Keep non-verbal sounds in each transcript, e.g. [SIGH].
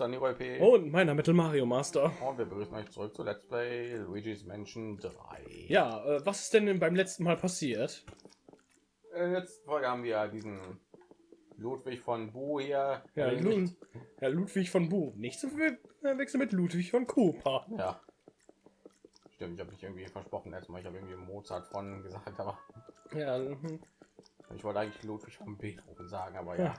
Saniro EP. Und meiner Metal Mario Master. Und wir begrüßen euch zurück zu Let's Play Luigi's Mansion 3. Ja, äh, was ist denn beim letzten Mal passiert? In der letzten Folge haben wir diesen Ludwig von Bu hier. Ja. Lud ja Ludwig von Bu. Nicht zu verwechseln mit Ludwig von Cooper. Ja. Stimmt, ich habe mich irgendwie versprochen erstmal. Ich habe irgendwie Mozart von gesagt, aber Ja, mhm. ich wollte eigentlich Ludwig von Beethoven sagen, aber ja. Ja.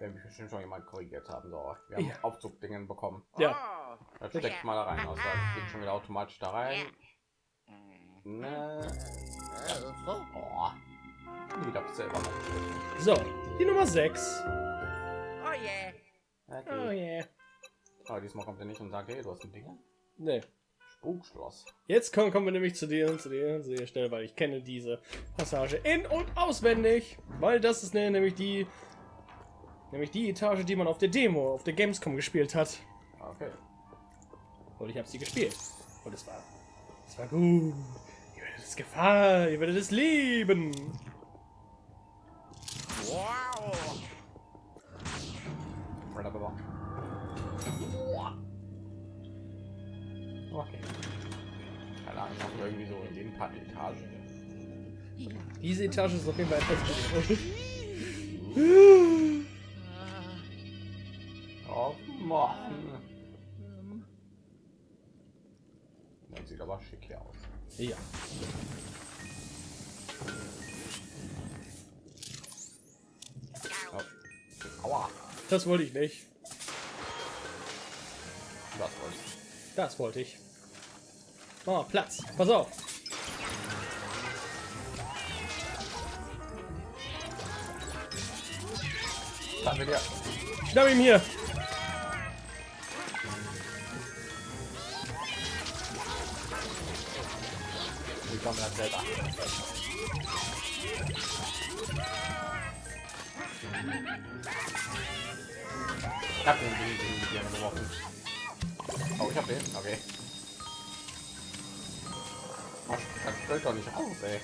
Werden mich bestimmt schon jemand korrigiert haben. So, wir haben Ja. Aufzugdingen bekommen. ja. Das steckt mal da rein. Also, das geht schon wieder automatisch da rein. Ne. Oh. Ich habe selber. So, die Nummer 6. Oh yeah. Oh Okay. yeah. Aber diesmal kommt er nicht und sagt, hey, du hast ein Ding. Nee. Spukschloss. Jetzt kommen, kommen wir nämlich zu dir, zu dir, zu dir Stelle, weil ich kenne diese Passage in- und auswendig. Weil das ist nämlich die nämlich die Etage, die man auf der Demo, auf der Gamescom gespielt hat. Okay. Und ich habe sie gespielt. Und es war, es war gut. Ihr werdet es gefallen, ihr werdet es lieben. Wow. Okay. Keine Ahnung, wir irgendwie so in den paar Etagen. Diese Etage ist auf jeden Fall etwas [LAUGHS] Mann. Das sieht aber schick hier aus. ja. Oh. Aua. Das wollte ich nicht. Das wollte ich. Das wollte ich. Oh, Platz. Pass auf. Wir dir. Schnapp ihm hier. Komme das selber. Ich hab den Ding Birne geworfen. Oh, ich hab den. Okay. Das fällt doch nicht aus, ey.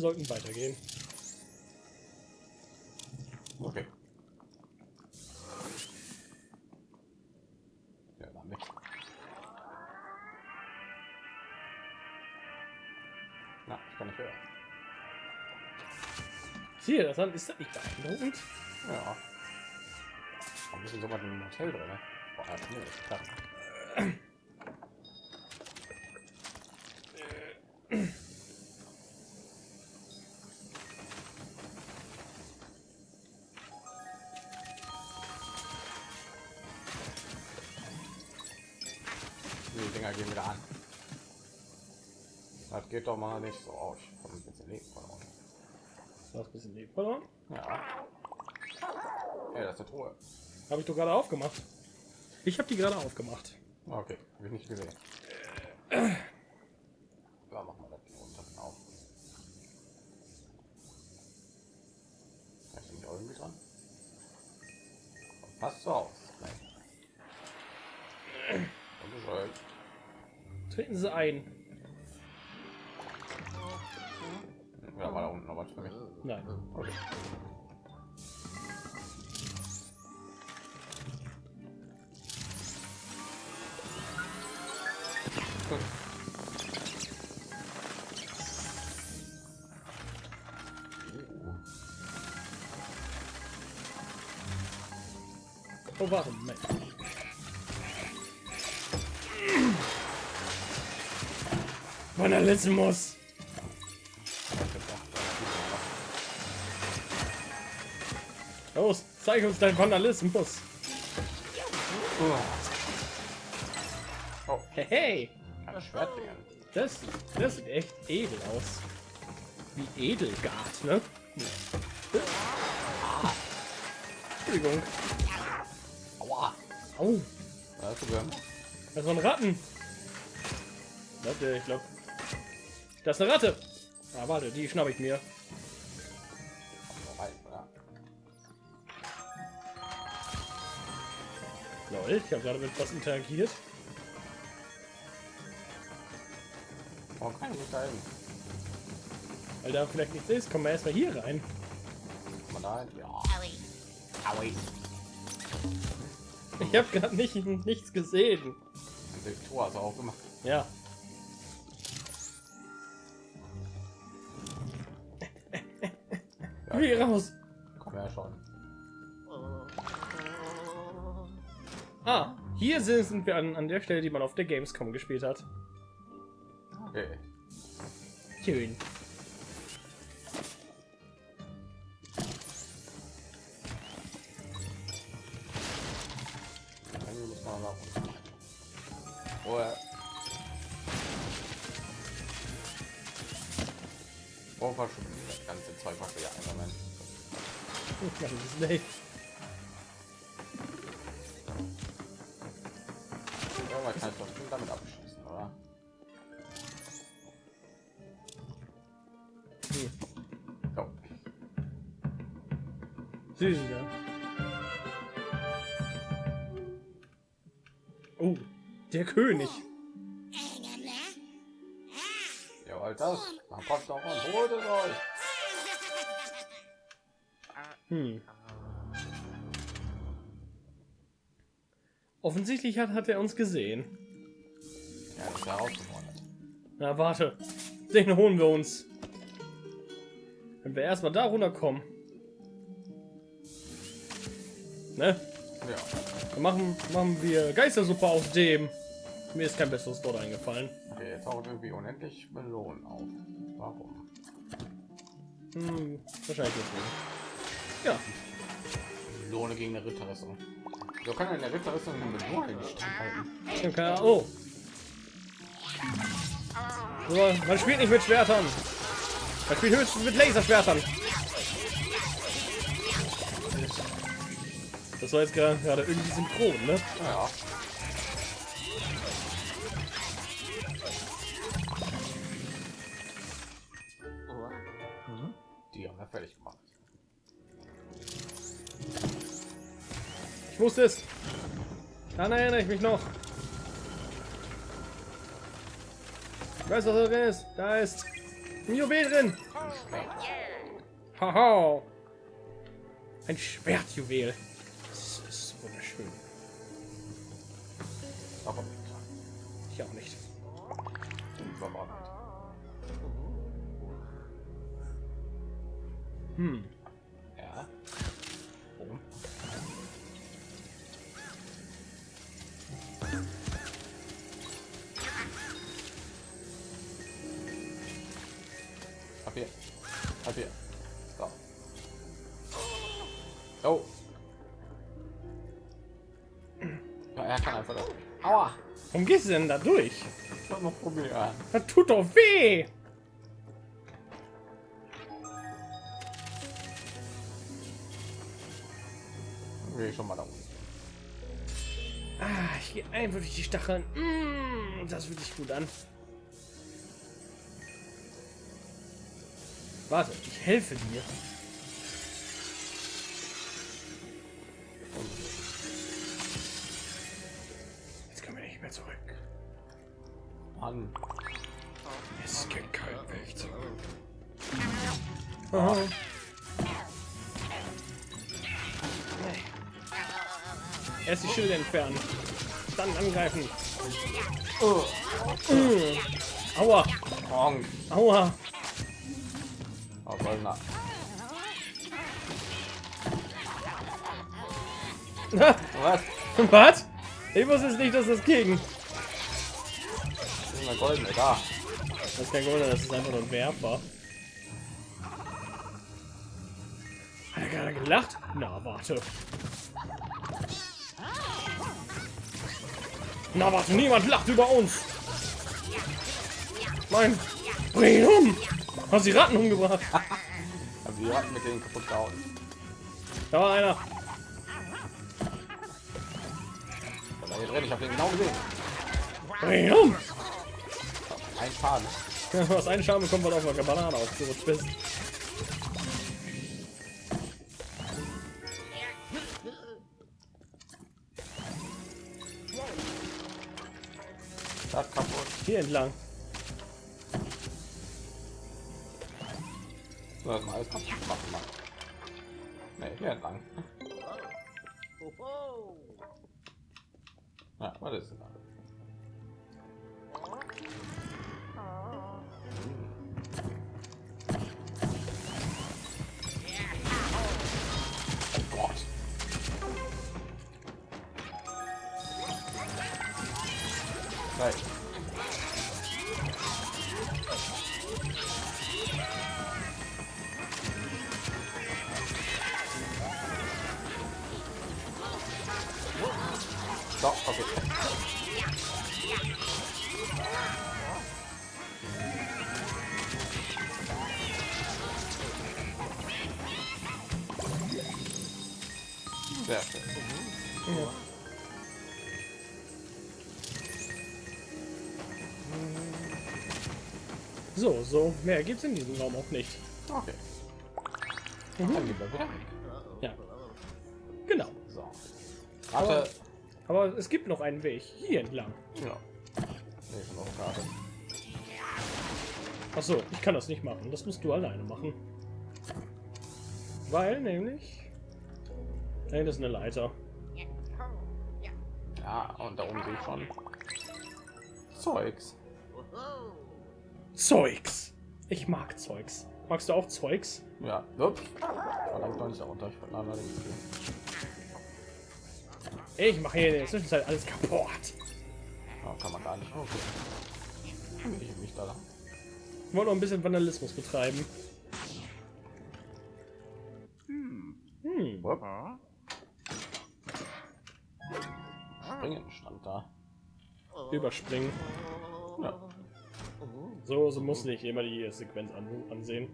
Sollten weitergehen. Okay. Ja, war mit. Na, ich kann nicht hören. Siehe, das ist das nicht beeindruckend? Ja. Warum ist denn so weit im Hotel drin? ne? Boah, nee, geht doch mal nicht so aus. Ich hab ein bisschen Leben verloren. Du hast ein bisschen Leben verloren. Ja. Ey, das ist eine Truhe. Habe ich doch gerade aufgemacht. Ich habe die gerade aufgemacht. Okay, hab ich nicht gesehen. Ja, machen wir das hier unten auf. Ist nicht irgendwie dran? Passt so. Unbescheuert. Treten Sie ein. Ja, war da unten noch was für mich. Nein. Okay. Oh, warte, Moment. Vandalismus. Zeig uns dein Vandalismus. Oh, Hey, hey. ein Schwertdingen. Das, das sieht echt edel aus. Wie Edelgard, ne? Entschuldigung. Aua. Au, das waren Ratten. Warte, ich glaube. Das ist eine Ratte. Ah, warte, die schnapp ich mir. Lol, ich habe gerade mit was interagiert. Warum kann ich nicht da hin? Weil da vielleicht nichts ist, kommen wir erstmal hier rein. Da hin? Ja. Aui. Aui. Ich habe gerade nicht, nichts gesehen. Das Tor hast du auch gemacht. Ja. Wie raus. Komm ja schon. Ah, hier sind sind wir an, an der Stelle, die man auf der Gamescom gespielt hat. Okay. Schön. Unten. Oh, ja. Oh, war schon das ganze Zeug, was wir ja einsammeln. [LAUGHS] Das ist nicht. Irgendwann kann ich doch bestimmt damit abschließen, oder? Hm. Jo. Süß, ja. Oh, der König. Jawohl, das. Dann kommt doch und holt es euch. Hm. Offensichtlich hat, hat er uns gesehen. Ja, das ist herausgefordert. Na, warte. Den holen wir uns. Wenn wir erstmal da runterkommen. Ne? Ja. Dann machen, machen wir Geistersuppe aus dem. Mir ist kein besseres Wort eingefallen. Okay, jetzt taucht irgendwie unendlich Melonen auf. Warum? Hm, wahrscheinlich deswegen. Ja, Melone gegen eine Ritterrüstung. So kann eine Ritterrüstung eine Melone nicht halten. dann kann er, oh. So, man spielt nicht mit Schwertern. Man spielt höchstens mit Laserschwertern. Das war jetzt gerade gerade irgendwie synchron, ne? Naja. Es. Daran erinnere ich mich noch. Ich weiß, was da drin ist. Da ist ein Juwel drin. Haha. Ein Schwertjuwel. Ab hier. So. Oh. Ja, er kann einfach das. Aua. Warum gehst du denn da durch? Ich mal probieren. Das tut doch weh. Ich schon mal da unten. Ah, ich gehe einfach durch die Stacheln. Mm, das fühlt sich gut an. Warte, ich helfe dir. Jetzt können wir nicht mehr zurück. Mann. Es gibt keinen Weg zurück. Aha. Erst die Schilde entfernen. Dann angreifen. Oh. Aua. Aua. Goldener. [LAUGHS] Was? Was? Ich wusste es nicht, dass das ging. Das ist eine goldene. Da. Das ist kein Golden, das ist einfach nur ein Werfer. Hat er gerade gelacht? Na, warte. Na, warte, niemand lacht über uns. Nein, bring ihn um. Hast die Ratten umgebracht. [LAUGHS] Hatten mit denen kaputt gehauen. Da war einer. Da war hier drin. Ich habe den genau gesehen. Bring um. Ein Schaden. Ja, was einen Schaden bekommt, weil du auf einer Banane aufgerutscht bist. Das kaputt. Hier entlang. Das mal alles kaputt machen. Mann. Nee, hier entlang. Ja, was ist denn da? So, so mehr gibt's in diesem Raum auch nicht. Okay. Mhm. Dann gehen wir wieder weg. Ja, genau. So. Warte. Aber es gibt noch einen Weg hier entlang. Ja. Nee, ist noch eine Karte. Ach so, ich kann das nicht machen. Das musst du alleine machen. Weil nämlich da hinten ist eine Leiter. Ja, und da oben sehe ich schon Zeugs. Zeugs. Ich mag Zeugs. Magst du auch Zeugs? Ja, ups. Verlangt noch nicht darunter. Ich. Ich mache hier in der Zwischenzeit alles kaputt. Oh, kann man gar nicht. Okay. Ich mich da. Ich wollte noch ein bisschen Vandalismus betreiben. Hm. Wupp. Springen stand da. Überspringen. Ja. So, so muss nicht immer die Sequenz an, ansehen.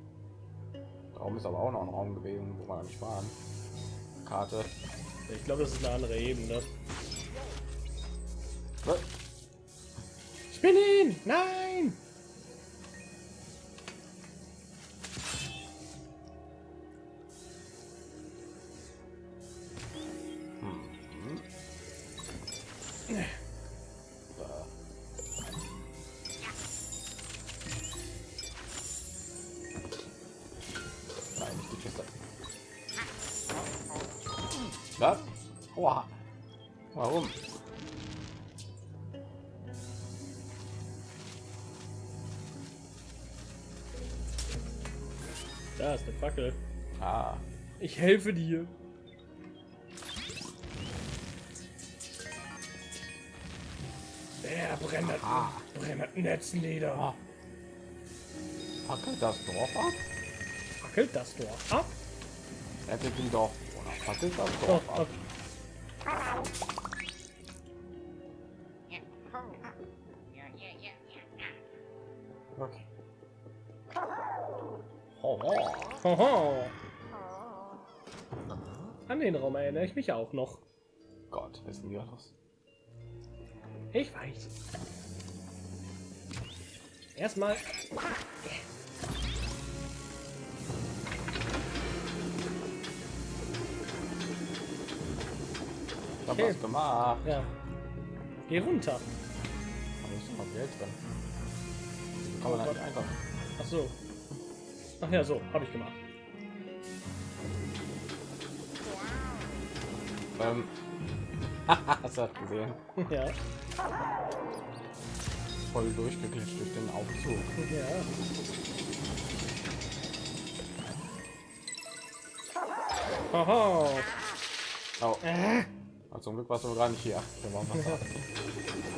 Darum ist aber auch noch ein Raum gewesen, wo wir nicht waren. Karte. Ich glaube, das ist eine andere Ebene. Bin ihn! Nein! Ich helfe dir. Der brennt brennt Netzleder. ah. Fackelt das Dorf ab? Fackelt das Dorf ab? Rettet die Dorf. Oder fackelt das Dorf oh. ab? Okay. Oh, oh. Hoho. An den Raum erinnere ich mich auch noch. Gott, wissen wir das? Ich weiß. Erstmal. Ich hab Okay. was gemacht. Ja. Geh runter. Da ist noch Geld drin. Kann man halt nicht einfach. Ach so. Ach ja, so. Habe ich gemacht. Ähm. [LAUGHS] Hast du das gesehen? ja. Voll durchgeglitscht durch den Aufzug. Ja. Haha. Oh, Äh. zum Glück warst du gar nicht hier. [LAUGHS]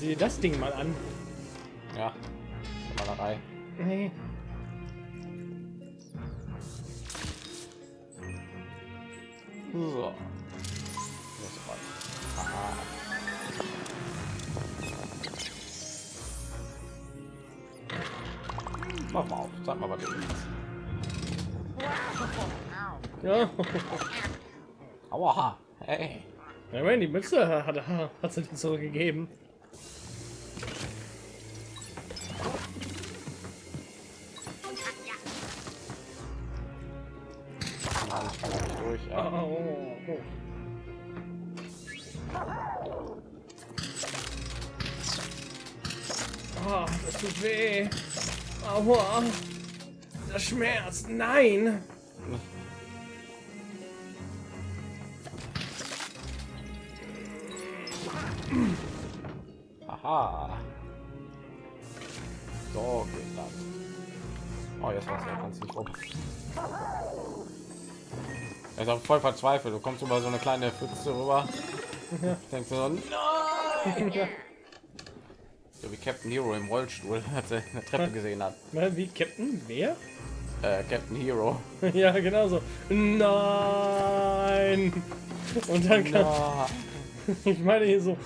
sieh dir das Ding mal an. Ja. Malerei. Nee. So. Mach mal auf. Sag mal, was du willst. Ja. Aua. Hey. Ja, meine, die Mütze hat, hat, hat sie dir zurückgegeben. Das tut weh. Aua. Das schmerzt. Nein. Aha. So geht das. Oh, jetzt weiß er ganz nicht rum. Er ist auch voll verzweifelt. Du kommst über so eine kleine Pfütze rüber. Denkst du so, [LAUGHS] nein! So wie Captain Hero im Rollstuhl, er [LAUGHS] eine Treppe gesehen hat. Wie Captain? Wer? Äh, Captain Hero. [LAUGHS] ja, genau so. Nein. Und dann kann, Na, [LAUGHS] ich meine hier so,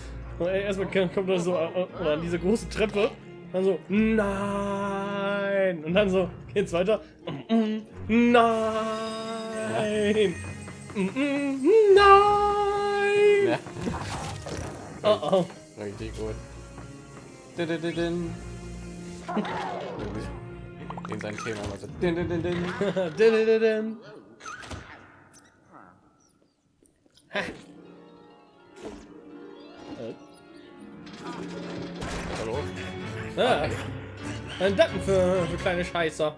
erstmal kommt da so äh, oder an diese große Treppe, dann so nein und dann so geht's weiter. Nein. Nein. ja, Oh oh. richtig gut. In sein Thema immer so. Hallo? Ah, ein Daten für, für kleine Scheißer.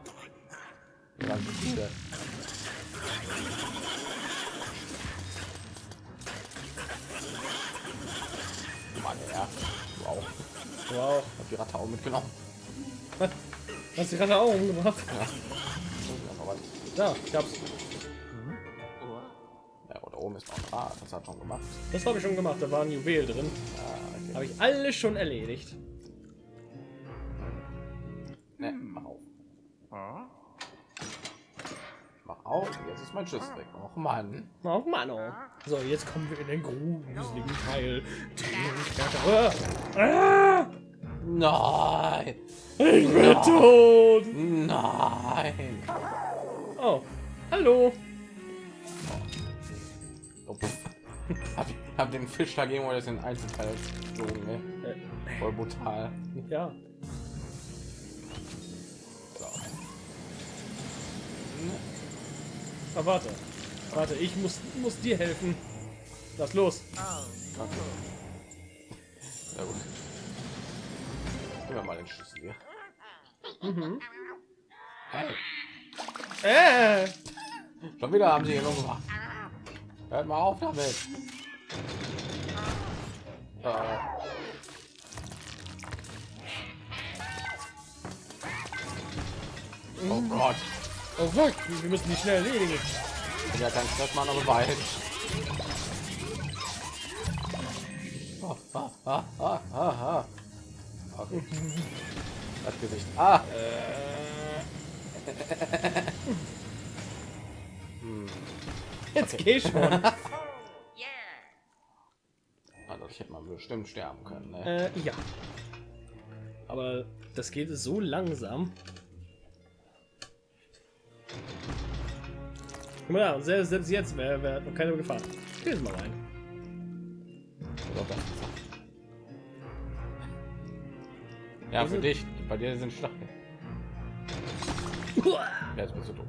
Ganz Wow. Hab die Ratte auch mitgenommen. Was? Hast du gerade auch umgebracht? Ja. Ja, ich hab's. Ja, oder oben ist noch ein Rad. Das hat schon gemacht. Das habe ich schon gemacht. Da war ein Juwel drin. Ja, okay. Habe ich alles schon erledigt. Ne, mach auf. Auf. Jetzt ist mein Schiss weg. Och Mann. Oh Mann, oh. So, jetzt kommen wir in den gruseligen Teil. Ah, Nein. ich bin tot. Nein. Oh, hallo. Oh, hab, hab den Fisch dagegen oder in Einzelteil geflogen, ne? Äh, Voll brutal. ja. So. Aber warte. Warte, ich muss, muss dir helfen. Lass los. Okay. Sehr gut. Gib mir mal den Schlüssel hier. Mhm. Hey, Äh, schon wieder haben sie hier gemacht. Hört mal auf damit. Äh. Oh Gott. Oh fuck, wir müssen die schnell erledigen. Ich ja kein Stressmann, aber weit. Ah, ah, ah, ah, ah, ah. Okay. Das Gesicht. Ah! Jetzt geh schon. [LAUGHS] Also ich hätte mal bestimmt sterben können. Ne? äh, ja. Aber das geht so langsam. Guck mal da, selbst, selbst jetzt wäre wär noch keine Gefahr. Jetzt mal rein. Ja, für dich. Bei dir sind Stacheln. Jetzt bist du tot.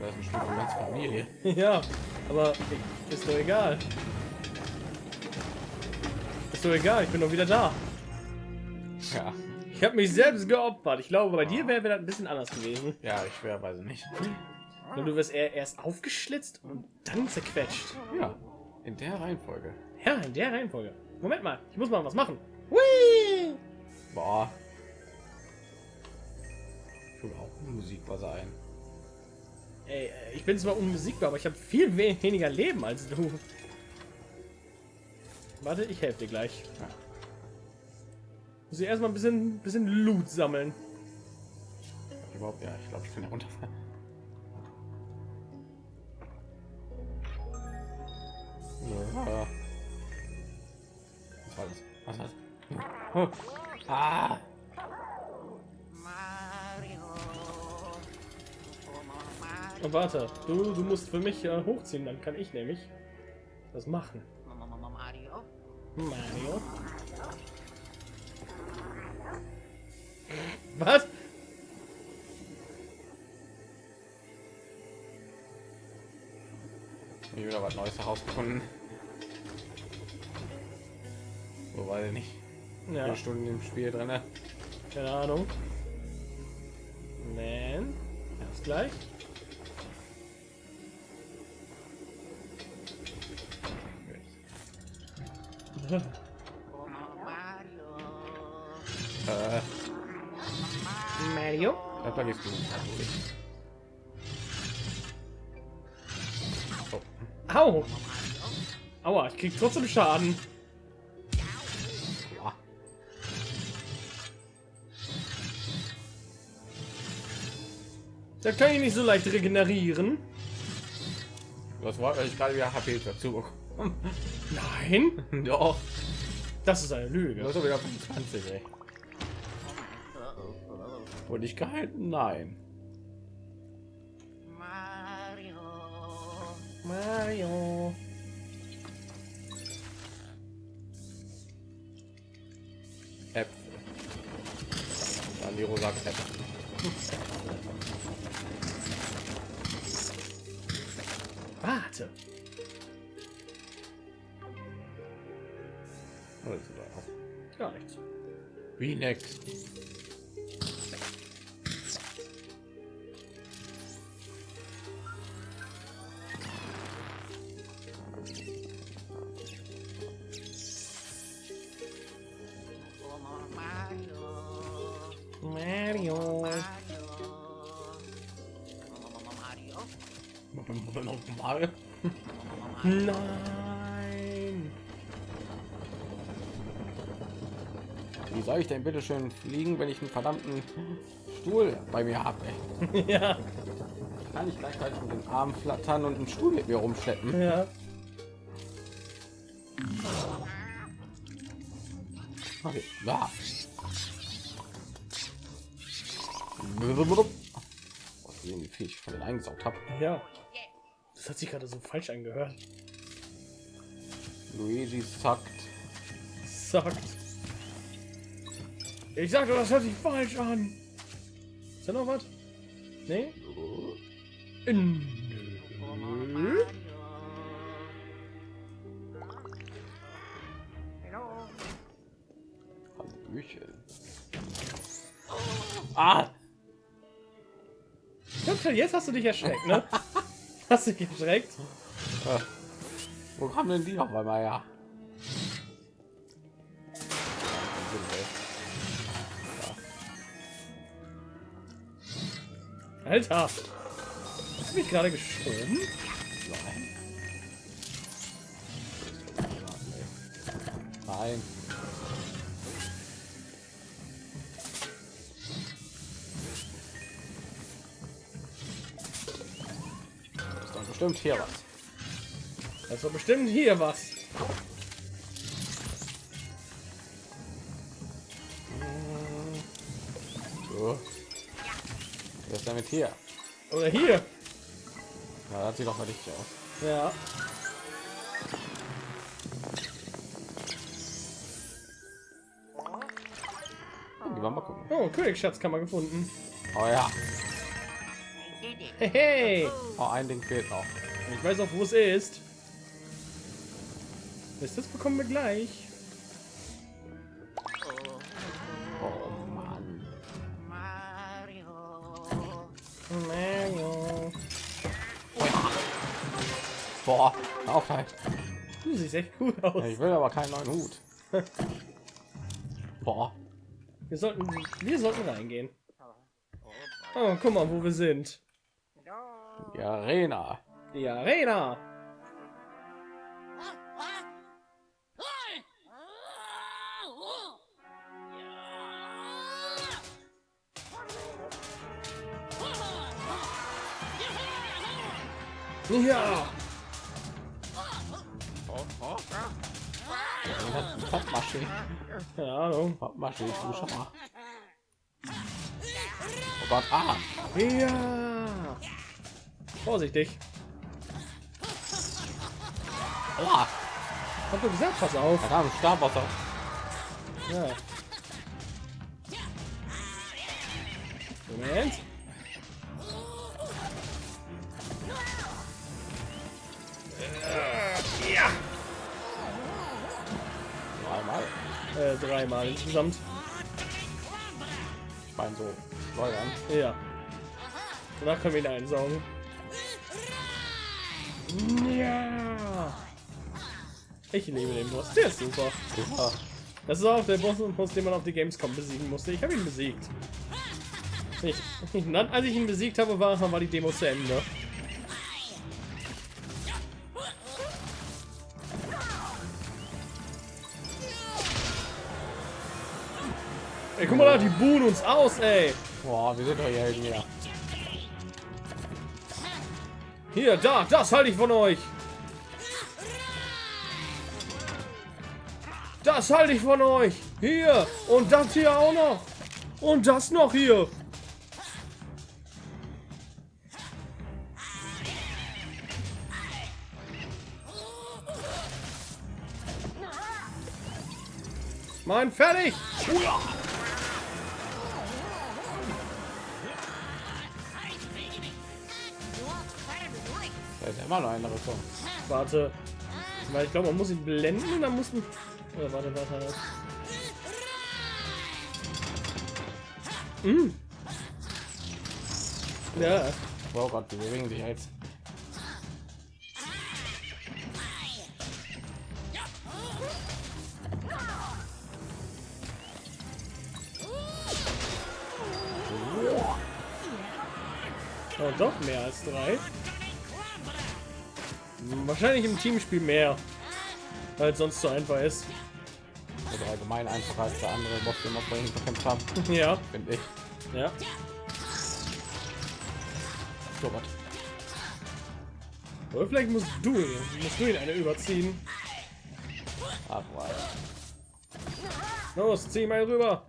Das ist ein Stück ganz Familie. Ja, aber ist doch egal. Ist doch egal, ich bin doch wieder da. Ja, Ich habe mich selbst geopfert. Ich glaube, bei dir wäre wär das ein bisschen anders gewesen. ja, ich schwer weiß nicht. Und du wirst erst aufgeschlitzt und dann zerquetscht. Ja, in der Reihenfolge. Ja, in der Reihenfolge. Moment mal, ich muss mal was machen. Hui! Boah. Ich will auch Musik was ein. Ey, äh, ich bin zwar unbesiegbar, aber ich habe viel we weniger Leben als du. Warte, ich helfe dir gleich. Ja. Muss ich erstmal ein bisschen, bisschen Loot sammeln. Ich Überhaupt, ja, ich glaube, ich kann ja runterfallen. Ja. Was war das? Was war das? Oh. Ah! Mario. Und warte, du, du musst für mich äh, hochziehen, dann kann ich nämlich das machen. Mario. Mario. Was? Ich wieder was Neues herausgefunden. Wobei nicht Ja, vier Stunden im Spiel drin. ne? keine Ahnung. Man, erst gleich. [LAUGHS] Mario? da vergisst du. Oh. Au! Aua, ich krieg trotzdem Schaden. Ja. Da kann ich nicht so leicht regenerieren. Das war ich gerade wieder HP dazu bekommen. Nein, [LAUGHS] Doch. das ist eine Lüge. Das ist wieder 25, ey. Wurde ich gehalten? Nein. Mario. Mario. Äpfel. Die rosa Äpfel. Warte. Was ist da? Gar nichts. Wie next? Nein. Wie soll ich denn bitte schön fliegen, wenn ich einen verdammten Stuhl bei mir habe? [LAUGHS] ja, Kann ich gleichzeitig mit den Arm flattern und einen Stuhl mit mir rumschleppen? ja. Okay. Ja. Was sehen wie viel ich von den eingesaugt habe. Ja. Das hat sich gerade so falsch angehört. Luigi sagt. Sagt. Ich sagte, das hört sich falsch an. Ist da noch was? Nee? Nö. Hello. Hallöchen. Ah! Jetzt hast du dich erschreckt, ne? [LAUGHS] Hast du dich erschreckt? Äh, wo kamen denn die noch einmal her? Alter! Hast du mich gerade geschoben? Nein. Nein. Bestimmt hier was. Das war bestimmt hier was. So. Was ist damit hier? Oder hier. Na, das sieht doch mal richtig aus. Ja. Die wir mal gucken. Oh, Königsschatzkammer gefunden. Oh ja. Hey, hey. Oh, ein Ding fehlt noch. Ich weiß auch, wo es ist. Ihr, Das bekommen wir gleich. Oh Mann. Mario. Mario. Boah, auf halt. Du siehst echt gut aus. Ich will aber keinen neuen Hut. Boah. Wir sollten, wir sollten reingehen. Oh, guck mal, wo wir sind. Die Arena. Die Arena. Ja. Pappmasche. Keine Ahnung. Pappmasche, du schau mal. Oh Gott, ah. Ja. Vorsichtig. Aua, Hab doch gesagt, pass auf. da kam Starwasser. Ja. Moment. Ja. Einmal. Äh, dreimal insgesamt. Ich meine so. Schleudern. Ja. Danach können wir ihn einsaugen. Ich liebe den Boss. Der ist super. Super. Das ist auch der Boss, Boss den man auf die Gamescom besiegen musste. Ich habe ihn besiegt. Ich, [LAUGHS] dann, als ich ihn besiegt habe, war, war die Demo zu Ende. Ey, guck mal da, die buhen uns aus, ey. Boah, wir sind doch hier Helden hier. Hier, da, das halte ich von euch. Das halte ich von euch. Hier. Und das hier auch noch. Und das noch hier. Mann, fertig. Da ist immer noch eine Richtung. Warte. Weil ich glaube, man muss ihn blenden und dann muss man... Oder warte, warte, warte. Mm. Ja. Oh Gott, die bewegen sich jetzt. Oh, doch mehr als drei. Wahrscheinlich im Teamspiel mehr. Weil es sonst so einfach ist. Einfacher als der andere Boss, den wir vorhin bekämpft haben, Ja. finde ich. Ja. So Gott. Oder vielleicht musst du ihn, musst du ihn eine überziehen. Ach. Los, zieh mal rüber.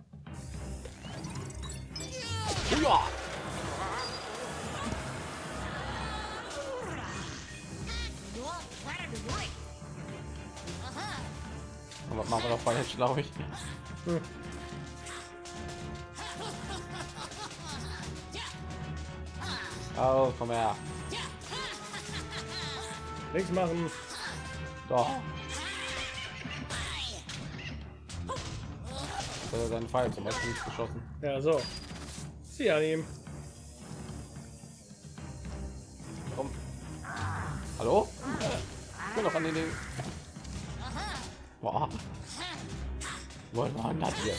Falsch, glaube ich. Hm. Oh, komm her. Nichts machen. Doch. Äh, Sein Pfeil zum Beispiel nicht geschossen. Ja, so. Zieh an ihm. Komm. Hallo? Ich bin noch an den Ding. Boah. Wollen wir das hier?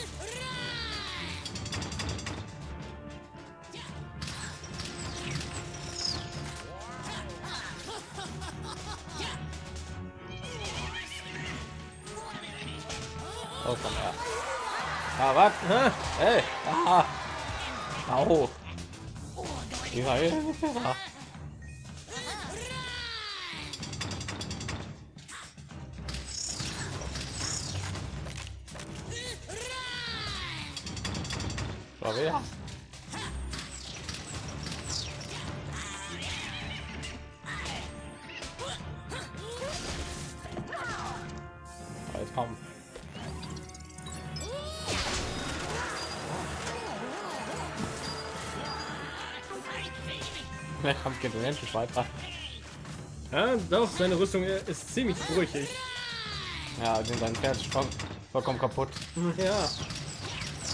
Oh, komm her. Ah, was? Ha, Hey! Ah! Au! Dieser Hilfe! Der Kampf geht unendlich weiter. ja, doch, seine Rüstung ist ziemlich brüchig. Ja, den sein Pferd ist voll, vollkommen kaputt. Ja.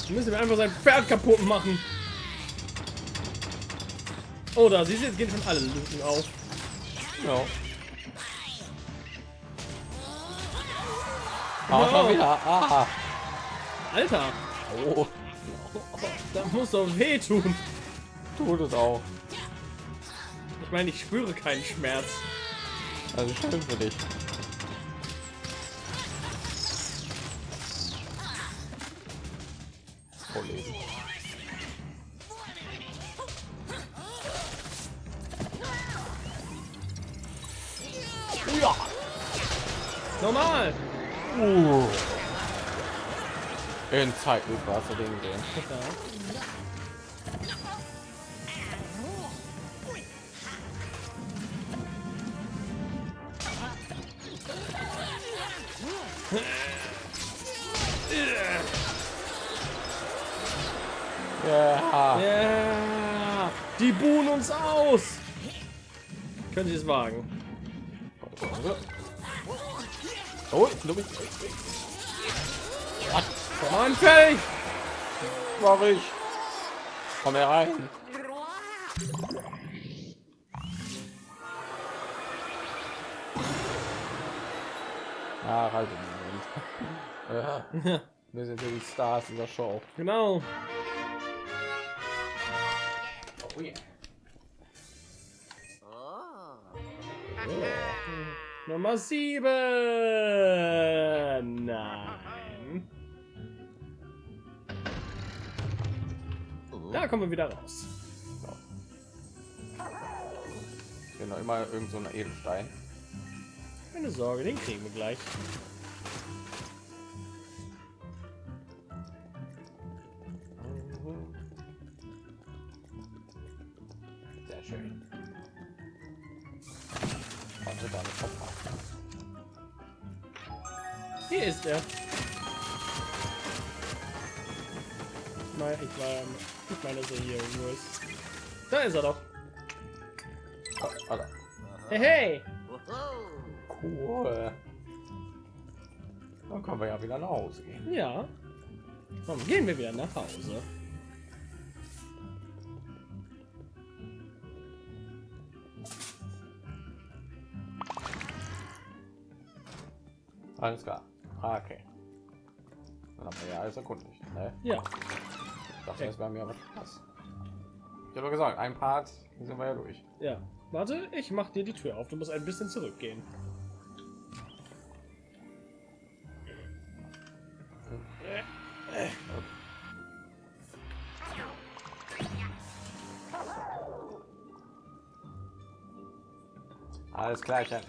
Müssen wir einfach sein Pferd kaputt machen. Oh, da siehst du, jetzt gehen schon alle Lücken auf. Ja. Ah, schon wieder. Ah. Alter, Oh, das muss doch wehtun. tut es auch. Ich meine, ich spüre keinen Schmerz. Also schön für dich. Kollegen. Ja. Normal. Uh. In Zeitlupe hast du den gesehen. Ja. Ja. Ja, die buhen uns aus. Können Sie es wagen? Oh, Komm on, fertig. mach ich. Komm herein. Ah, halt. [LAUGHS] Wir sind ja die Stars dieser Show. Genau. Oh yeah. Oh. Nummer 7. Nein. Da kommen wir wieder raus. Ich bin noch immer irgend so ein Edelstein. Keine Sorge, den kriegen wir gleich. Er hier irgendwo ist. Da ist er doch. Oh. Hey, hey. Cool. Dann können wir ja wieder nach Hause gehen. Ja. Komm, gehen wir wieder nach Hause. Alles klar. Ah, okay. Dann haben wir ja alles erkundigt. Ne? Ja. Ich dachte, das wäre mir aber krass. Ich habe gesagt, ein Part sind wir ja durch. Ja. Warte, ich mach dir die Tür auf. Du musst ein bisschen zurückgehen. Alles klärchen.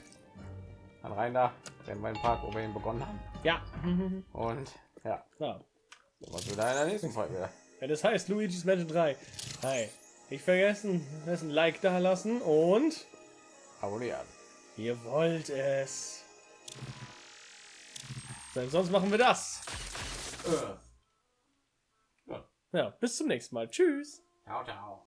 Dann rein da, den meinen Park, wo wir ihn begonnen haben. Ja. Und ja, ja. was wieder in der nächsten Folge. Wenn es heißt Luigi's Mansion 3. Hi. Nicht vergessen, lasst ein Like da lassen und Abonnieren. ihr wollt es. Denn sonst machen wir das. Äh. Ja, bis zum nächsten Mal. Tschüss. Ciao, ciao.